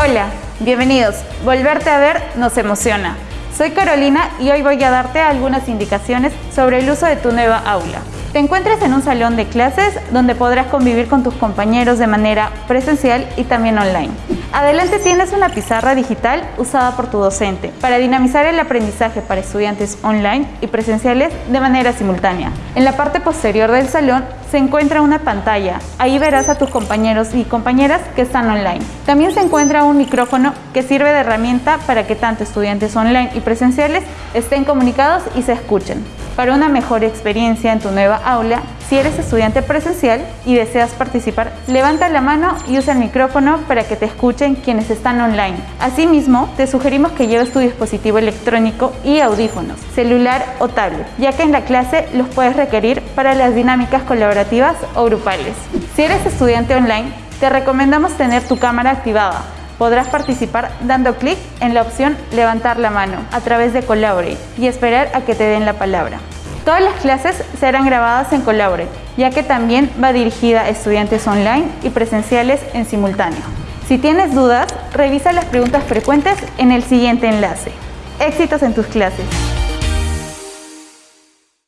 Hola, bienvenidos. Volverte a ver nos emociona. Soy Carolina y hoy voy a darte algunas indicaciones sobre el uso de tu nueva aula. Te encuentras en un salón de clases donde podrás convivir con tus compañeros de manera presencial y también online. Adelante tienes una pizarra digital usada por tu docente para dinamizar el aprendizaje para estudiantes online y presenciales de manera simultánea. En la parte posterior del salón se encuentra una pantalla. Ahí verás a tus compañeros y compañeras que están online. También se encuentra un micrófono que sirve de herramienta para que tanto estudiantes online y presenciales estén comunicados y se escuchen. Para una mejor experiencia en tu nueva aula, si eres estudiante presencial y deseas participar, levanta la mano y usa el micrófono para que te escuchen quienes están online. Asimismo, te sugerimos que lleves tu dispositivo electrónico y audífonos, celular o tablet, ya que en la clase los puedes requerir para las dinámicas colaborativas o grupales. Si eres estudiante online, te recomendamos tener tu cámara activada podrás participar dando clic en la opción levantar la mano a través de Collaborate y esperar a que te den la palabra. Todas las clases serán grabadas en Collaborate, ya que también va dirigida a estudiantes online y presenciales en simultáneo. Si tienes dudas, revisa las preguntas frecuentes en el siguiente enlace. Éxitos en tus clases.